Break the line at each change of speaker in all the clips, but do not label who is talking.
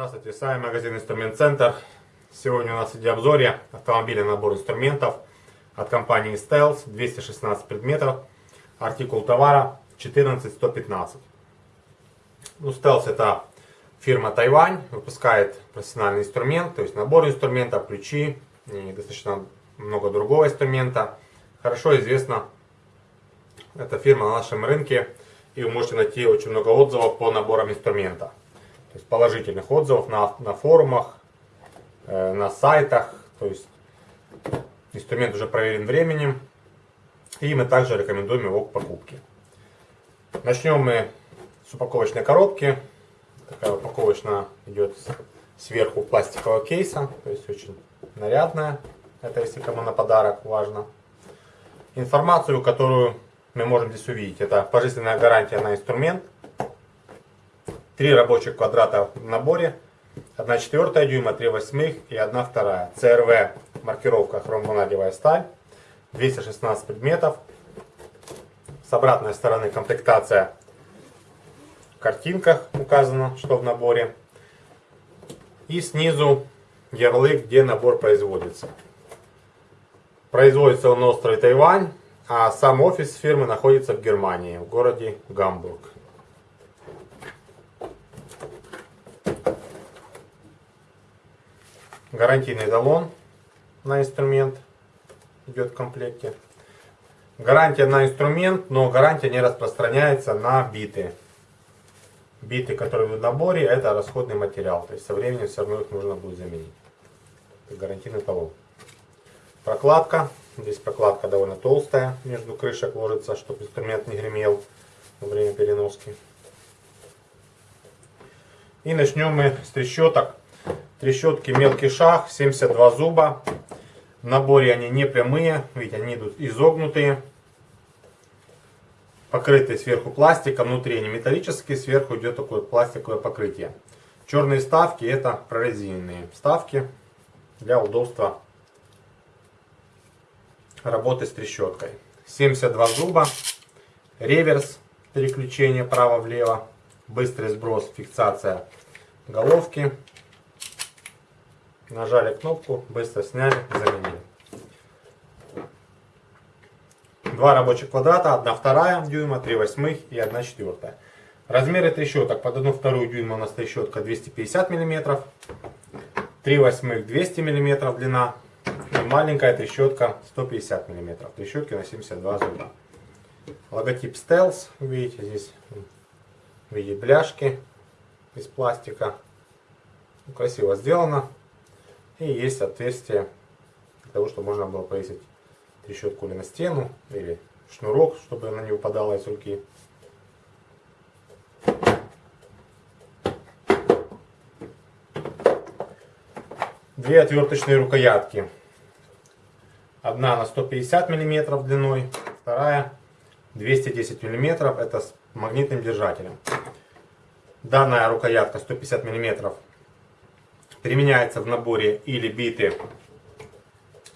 Здравствуйте, с вами магазин Инструмент Центр. Сегодня у нас в обзоре автомобиля набор инструментов от компании Styles, 216 предметов, артикул товара 14115. Ну, Styles это фирма Тайвань, выпускает профессиональный инструмент, то есть набор инструментов, ключи и достаточно много другого инструмента. Хорошо известна эта фирма на нашем рынке, и вы можете найти очень много отзывов по наборам инструмента. То есть положительных отзывов на, на форумах, э, на сайтах. То есть инструмент уже проверен временем. И мы также рекомендуем его к покупке. Начнем мы с упаковочной коробки. Такая упаковочная идет сверху пластикового кейса. То есть очень нарядная. Это если кому на подарок важно. Информацию, которую мы можем здесь увидеть. Это пожизненная гарантия на инструмент. Три рабочих квадрата в наборе. 1 четвертая дюйма, 3 восьмых и 1 вторая. CRV маркировка хромванадевая сталь. 216 предметов. С обратной стороны комплектация картинках указано, что в наборе. И снизу ярлык, где набор производится. Производится он на острове Тайвань, а сам офис фирмы находится в Германии, в городе Гамбург. гарантийный талон на инструмент идет в комплекте. Гарантия на инструмент, но гарантия не распространяется на биты. Биты, которые в наборе, это расходный материал. То есть со временем все равно их нужно будет заменить. Это гарантийный талон. Прокладка. Здесь прокладка довольно толстая, между крышек ложится, чтобы инструмент не гремел во время переноски. И начнем мы с трещоток. Трещотки мелкий шаг, 72 зуба. В наборе они не прямые, видите, они идут изогнутые. Покрытые сверху пластиком, внутри они металлические, сверху идет такое пластиковое покрытие. Черные вставки это прорезиненные вставки для удобства работы с трещоткой. 72 зуба, реверс, переключение право-влево, быстрый сброс, фиксация головки. Нажали кнопку, быстро сняли, заменили. Два рабочих квадрата, одна вторая дюйма, 3 восьмых и 1 четвертая. Размеры трещоток. Под одну вторую дюйма у нас трещотка 250 мм. 3 восьмых 200 мм длина. И маленькая трещотка 150 мм. Трещотки на 72 зуба. Логотип Stealth. Видите здесь в виде бляшки из пластика. Красиво сделано. И есть отверстие для того, чтобы можно было повесить трещотку или на стену, или шнурок, чтобы она не выпадала из руки. Две отверточные рукоятки. Одна на 150 мм длиной, вторая 210 мм, это с магнитным держателем. Данная рукоятка 150 мм Применяется в наборе или биты,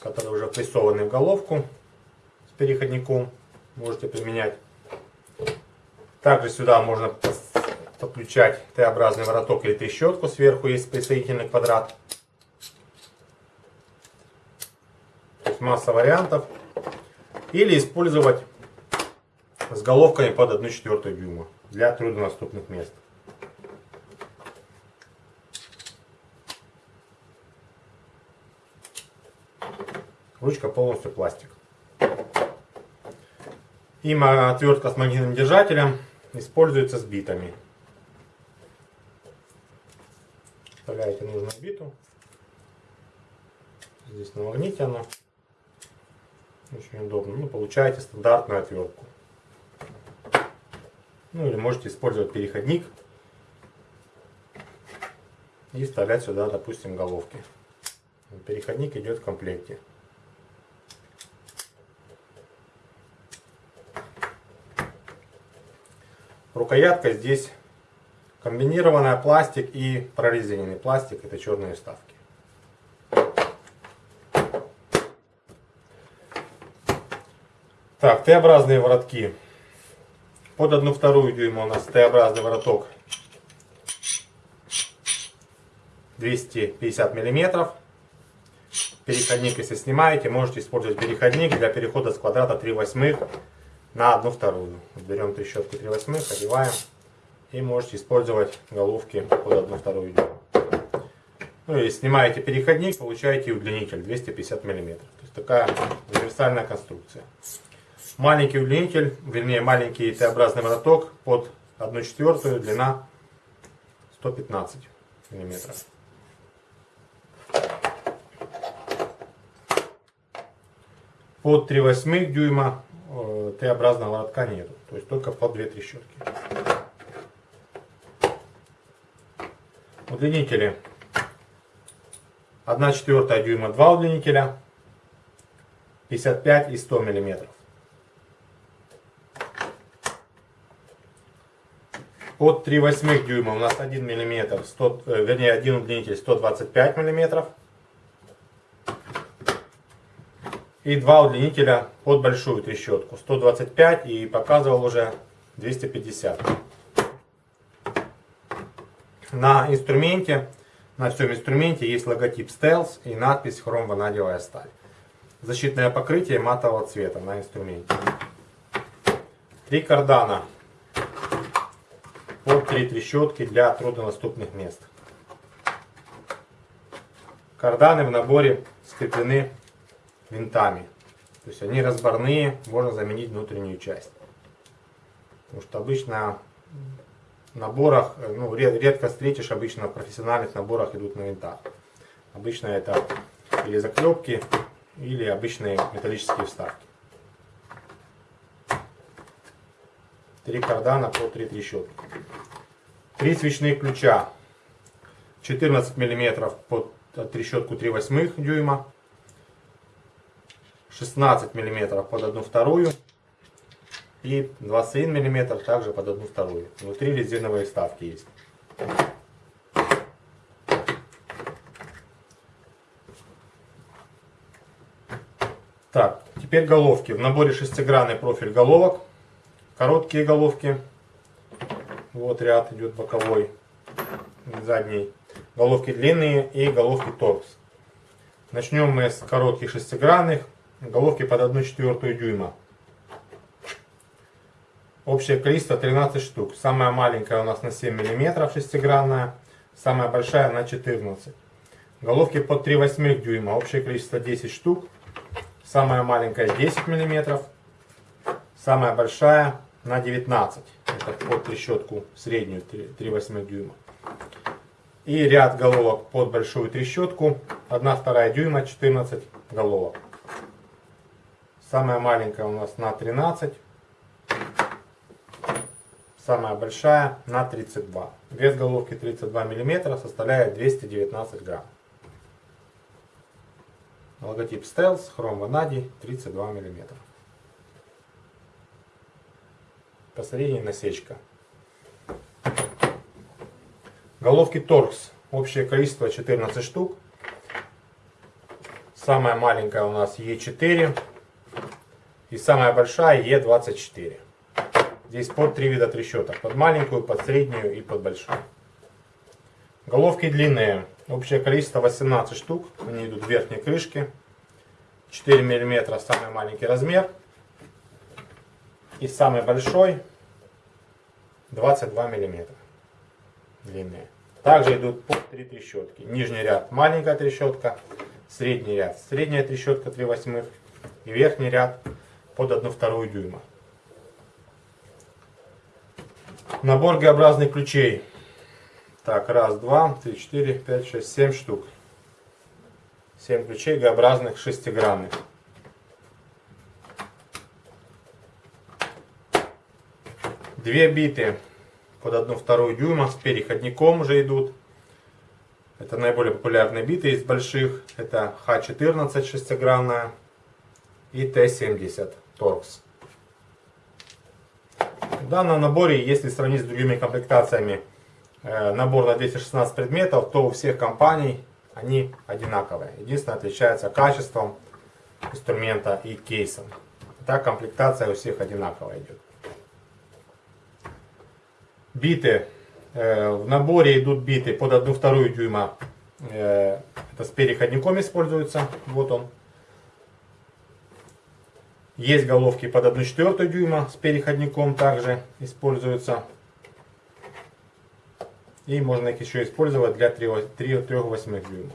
которые уже прессованы в головку с переходником. Можете применять. Также сюда можно подключать Т-образный вороток или трещотку. Сверху есть присоединительный квадрат. То есть масса вариантов. Или использовать с головками под 1,4 дюйма для труднодоступных мест. Ручка полностью пластик. И отвертка с магнитным держателем используется с битами. Вставляете нужную биту. Здесь на магните оно. Очень удобно. Ну, получаете стандартную отвертку. Ну или можете использовать переходник и вставлять сюда, допустим, головки. Переходник идет в комплекте. Рукоятка здесь комбинированная пластик и прорезиненный пластик. Это черные вставки. Так, Т-образные воротки. Под одну вторую дюйма у нас Т-образный вороток 250 миллиметров. Переходник, если снимаете, можете использовать переходник для перехода с квадрата 3 восьмых на одну вторую. Берем трещотку 3 восьмых, одеваем и можете использовать головки под одну вторую дюйма. Ну и снимаете переходник, получаете удлинитель 250 мм. То есть такая универсальная конструкция. Маленький удлинитель, вернее маленький Т-образный вороток под 1 четвертую, длина 115 мм. Под 3 восьмых дюйма Т-образного воротка нету, то есть только под 2 трещотки. Удлинители 1 четвертая дюйма 2 удлинителя, 55 и 100 миллиметров. Под 3 восьмых дюйма у нас 1 миллиметр, 100, э, вернее 1 удлинитель 125 миллиметров. И два удлинителя под большую трещотку, 125 и показывал уже 250. На инструменте, на всем инструменте есть логотип Stealth и надпись хром-ванадиевая сталь. Защитное покрытие матового цвета на инструменте. Три кардана под три трещотки для труднодоступных мест. Карданы в наборе скреплены винтами. То есть они разборные, можно заменить внутреннюю часть. Потому что обычно в наборах, ну, редко встретишь, обычно в профессиональных наборах идут на винтах. Обычно это или заклепки, или обычные металлические вставки. Три кардана по три трещотки. Три свечных ключа. 14 мм под трещотку 3 восьмых дюйма. 16 мм под одну вторую. И 21 мм также под одну вторую. Внутри резиновые вставки есть. Так, теперь головки. В наборе шестигранный профиль головок. Короткие головки вот ряд идет боковой, задний. Головки длинные и головки торкс. Начнем мы с коротких шестигранных. Головки под 1 четвертую дюйма. Общее количество 13 штук. Самая маленькая у нас на 7 мм шестигранная. Самая большая на 14. Головки под 3 восьмых дюйма. Общее количество 10 штук. Самая маленькая 10 мм. Самая большая на 19 это под трещотку среднюю 3 восьмых дюйма. И ряд головок под большую трещотку 1-2 дюйма 14 головок. Самая маленькая у нас на 13. Самая большая на 32. Вес головки 32 мм составляет 219 грамм. Логотип Stealth, хром ванадий 32 мм. посередине насечка. Головки торкс. Общее количество 14 штук. Самая маленькая у нас Е4. И самая большая Е24. Здесь под три вида трещоток. Под маленькую, под среднюю и под большую. Головки длинные. Общее количество 18 штук. Они идут в верхней крышке. 4 мм самый маленький размер. И самый большой 22 мм длинные. Также идут по 3 трещотки. Нижний ряд маленькая трещотка, средний ряд средняя трещотка 3 восьмых и верхний ряд под 1 вторую дюйма. Набор Г-образных ключей. Так, раз, два, три, четыре, пять, шесть, семь штук. Семь ключей Г-образных шестигранных. Две биты под одну вторую дюйма с переходником уже идут. Это наиболее популярные биты из больших. Это Х14 шестигранная и Т70 торкс. В данном наборе, если сравнить с другими комплектациями, э, набор на 216 предметов, то у всех компаний они одинаковые. Единственное, отличается качеством инструмента и кейсом. Так комплектация у всех одинаковая идет. Биты. Э, в наборе идут биты под 1,2 дюйма. Э, это с переходником используется. Вот он. Есть головки под 1,4 дюйма с переходником также используются. И можно их еще использовать для 3,8 дюйма.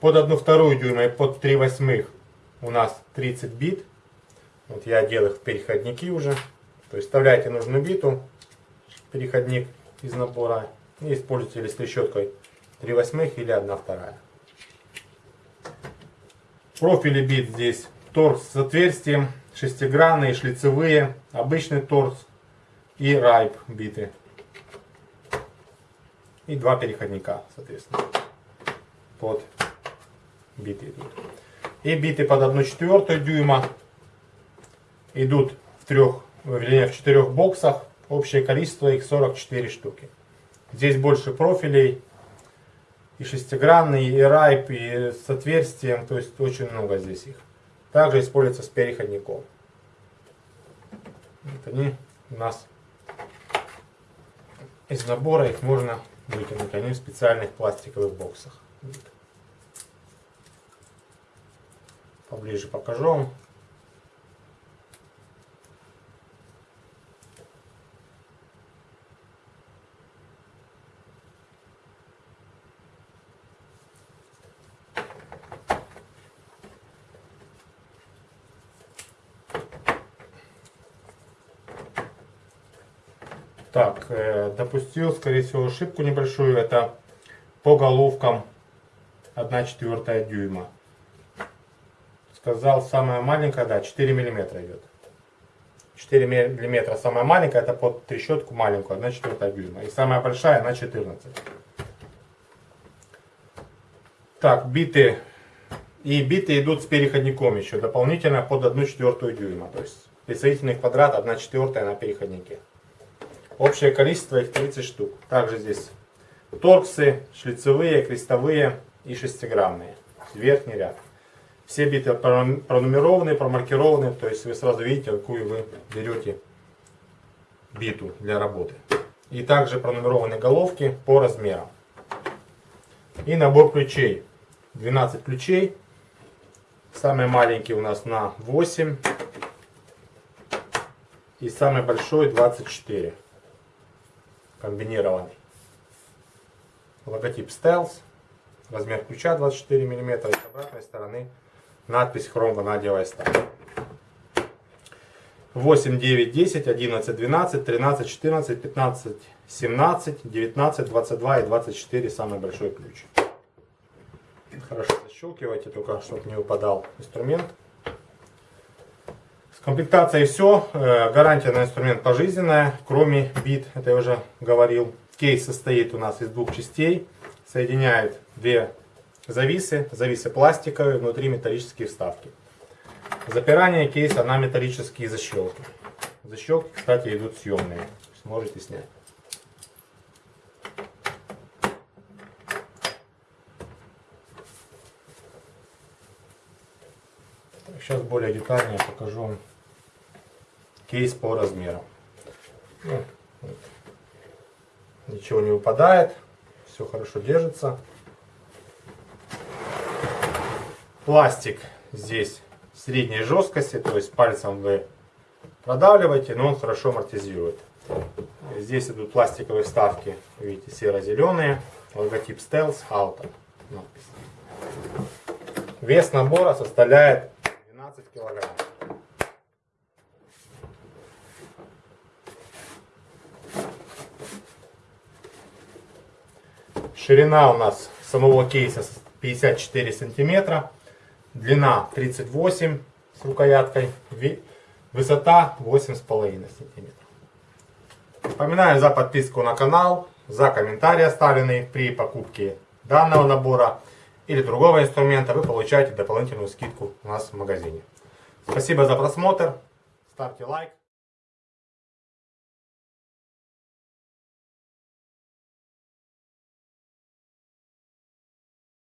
Под 1,2 дюйма и под 3,8 у нас 30 бит. Вот я одел их в переходники уже. То есть вставляете нужную биту, переходник из набора, и используйте или с трещоткой 3 восьмых или 1 вторая. Профили бит здесь торс с отверстием, шестигранные, шлицевые, обычный торс и райп биты. И два переходника, соответственно, под биты идут. И биты под 1,4 дюйма идут в трех, вернее, в четырех боксах. Общее количество их 44 штуки. Здесь больше профилей. И шестигранный, и райп, и с отверстием. То есть очень много здесь их. Также используется с переходником. Вот они у нас из набора. Их можно выкинуть. Они в специальных пластиковых боксах. Поближе покажу вам. Так, э, допустил, скорее всего, ошибку небольшую. Это по головкам 1 четвертая дюйма. Сказал, самая маленькая, да, 4 миллиметра идет. 4 миллиметра самая маленькая, это под трещотку маленькую, 1 четвертая дюйма. И самая большая на 14. Так, биты. И биты идут с переходником еще, дополнительно под 1 четвертую дюйма. То есть присоединительный квадрат 1 четвертая на переходнике. Общее количество их 30 штук. Также здесь торксы, шлицевые, крестовые и шестиграммные. Верхний ряд. Все биты пронумерованы, промаркированы, то есть вы сразу видите, какую вы берете биту для работы. И также пронумерованы головки по размерам. И набор ключей. 12 ключей. Самый маленький у нас на 8. И самый большой 24 комбинированный. Логотип Stealth, размер ключа 24 мм и с обратной стороны надпись Chrome Vanadium Style. 8, 9, 10, 11, 12, 13, 14, 15, 17, 19, 22 и 24 самый большой ключ. Хорошо защелкивайте, только чтобы не упадал инструмент. С комплектацией все. Э, гарантия на инструмент пожизненная, кроме бит, это я уже говорил. Кейс состоит у нас из двух частей. Соединяет две зависы, зависы пластиковые, внутри металлические вставки. Запирание кейса на металлические защелки. Защелки, кстати, идут съемные. Можете снять. Сейчас более детально покажу вам кейс по размерам. Ну. Ничего не выпадает, все хорошо держится. Пластик здесь средней жесткости, то есть пальцем вы продавливаете, но он хорошо амортизирует. Здесь идут пластиковые вставки, видите, серо-зеленые, логотип Stealth Auto. Вес набора составляет 12 килограмм. Ширина у нас самого кейса 54 сантиметра. Длина 38 с рукояткой. Высота 8,5 сантиметров. Напоминаю за подписку на канал, за комментарии оставленные при покупке данного набора или другого инструмента. Вы получаете дополнительную скидку у нас в магазине. Спасибо за просмотр. Ставьте лайк.